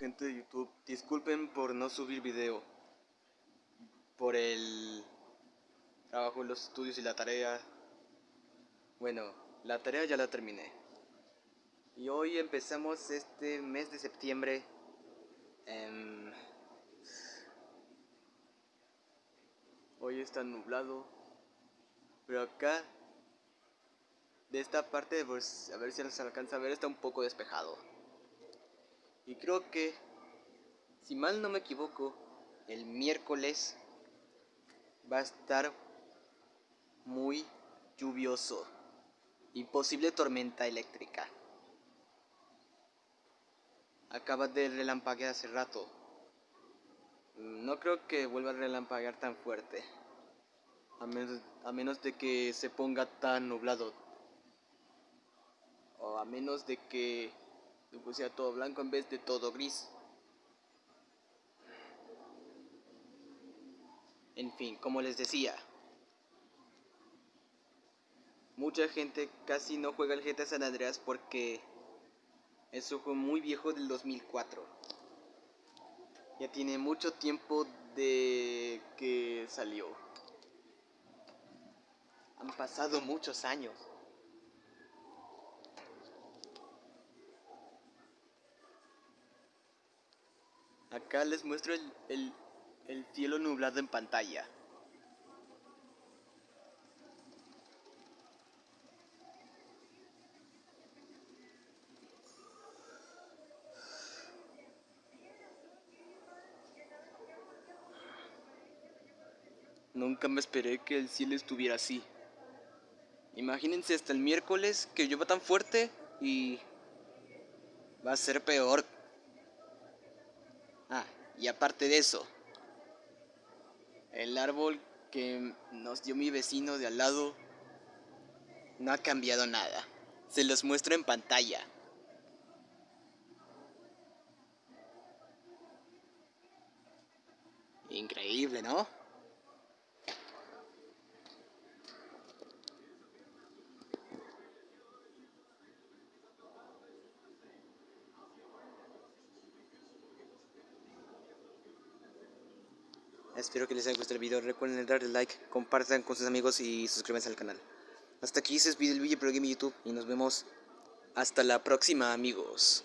gente de YouTube, disculpen por no subir video, por el trabajo en los estudios y la tarea. Bueno, la tarea ya la terminé. Y hoy empezamos este mes de septiembre. Hoy está nublado, pero acá, de esta parte, pues a ver si se alcanza a ver, está un poco despejado. Y creo que, si mal no me equivoco, el miércoles va a estar muy lluvioso y posible tormenta eléctrica. Acaba de relampaguear hace rato. No creo que vuelva a relampaguear tan fuerte. A menos, a menos de que se ponga tan nublado. O a menos de que pues sea todo blanco en vez de todo gris. En fin, como les decía, mucha gente casi no juega el GTA San Andreas porque es un juego muy viejo del 2004. Ya tiene mucho tiempo de que salió. Han pasado muchos años. Acá les muestro el, cielo nublado en pantalla. Nunca me esperé que el cielo estuviera así. Imagínense hasta el miércoles que llueva tan fuerte y va a ser peor Ah, y aparte de eso, el árbol que nos dio mi vecino de al lado no ha cambiado nada. Se los muestro en pantalla. Increíble, ¿no? Espero que les haya gustado el video. Recuerden darle like, compartan con sus amigos y suscríbanse al canal. Hasta aquí se despide el video por aquí en YouTube y nos vemos hasta la próxima amigos.